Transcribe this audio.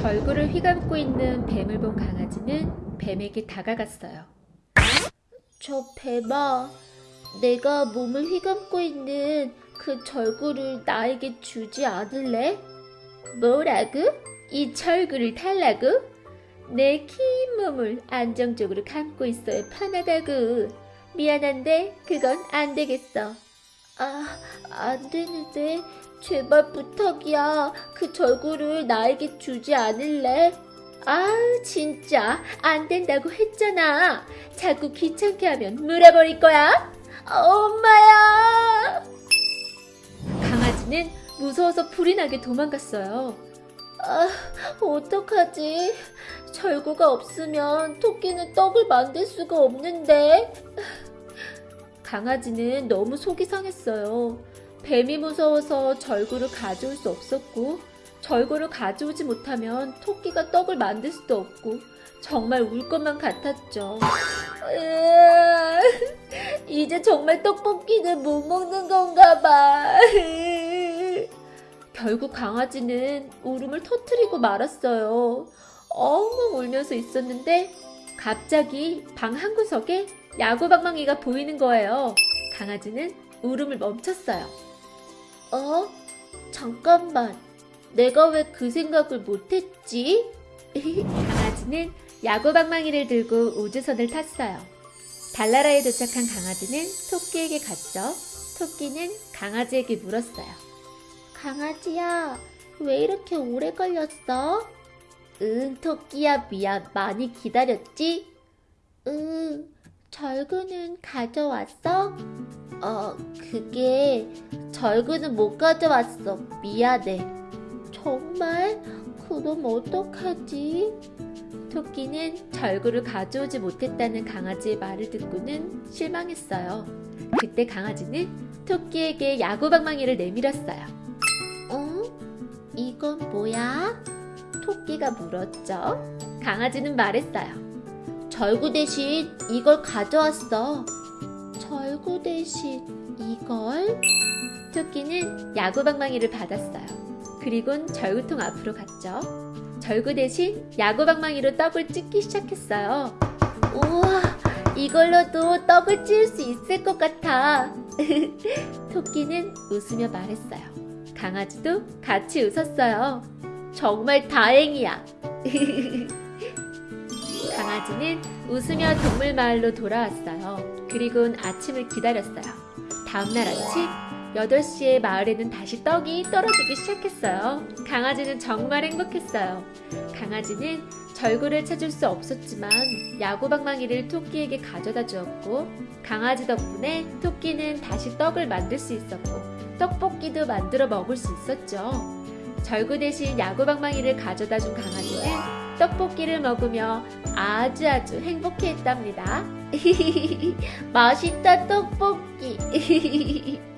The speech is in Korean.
절구를 휘감고 있는 뱀을 본 강아지는 뱀에게 다가갔어요. 저 뱀아, 내가 몸을 휘감고 있는 그 절구를 나에게 주지 않을래? 뭐라고? 이 절구를 달라고? 내 긴 몸을 안정적으로 감고 있어야 편하다고. 미안한데 그건 안 되겠어. 아, 안 되는데. 제발 부탁이야. 그 절구를 나에게 주지 않을래? 아, 진짜 안 된다고 했잖아. 자꾸 귀찮게 하면 물어버릴 거야. 엄마야! 강아지는 무서워서 불이 나게 도망갔어요. 아, 어떡하지? 절구가 없으면 토끼는 떡을 만들 수가 없는데. 강아지는 너무 속이 상했어요. 뱀이 무서워서 절구를 가져올 수 없었고, 절구를 가져오지 못하면 토끼가 떡을 만들 수도 없고, 정말 울 것만 같았죠. 이제 정말 떡볶이는 못 먹는 건가 봐. 결국 강아지는 울음을 터뜨리고 말았어요. 엉엉 울면서 있었는데 갑자기 방 한 구석에 야구방망이가 보이는 거예요. 강아지는 울음을 멈췄어요. 어? 잠깐만. 내가 왜 그 생각을 못했지? 강아지는 야구방망이를 들고 우주선을 탔어요. 달나라에 도착한 강아지는 토끼에게 갔죠. 토끼는 강아지에게 물었어요. 강아지야, 왜 이렇게 오래 걸렸어? 응, 토끼야, 미안. 많이 기다렸지? 응, 절구는 가져왔어? 어, 그게 절구는 못 가져왔어. 미안해. 정말? 그럼 어떡하지? 토끼는 절구를 가져오지 못했다는 강아지의 말을 듣고는 실망했어요. 그때 강아지는 토끼에게 야구방망이를 내밀었어요. 어? 이건 뭐야? 토끼가 물었죠. 강아지는 말했어요. 절구 대신 이걸 가져왔어. 절구 대신 이걸? 토끼는 야구방망이를 받았어요. 그리곤 절구통 앞으로 갔죠. 절구 대신 야구방망이로 떡을 찢기 시작했어요. 우와, 이걸로도 떡을 찢을 수 있을 것 같아. 토끼는 웃으며 말했어요. 강아지도 같이 웃었어요. 정말 다행이야. 강아지는 웃으며 동물 마을로 돌아왔어요. 그리곤 아침을 기다렸어요. 다음날 아침 8시에 마을에는 다시 떡이 떨어지기 시작했어요. 강아지는 정말 행복했어요. 강아지는 절구를 찾을 수 없었지만 야구방망이를 토끼에게 가져다 주었고 강아지 덕분에 토끼는 다시 떡을 만들 수 있었고 떡볶이도 만들어 먹을 수 있었죠. 절구 대신 야구방망이를 가져다 준 강아지는 떡볶이를 먹으며 아주 아주 행복해 했답니다. 맛있다 떡볶이.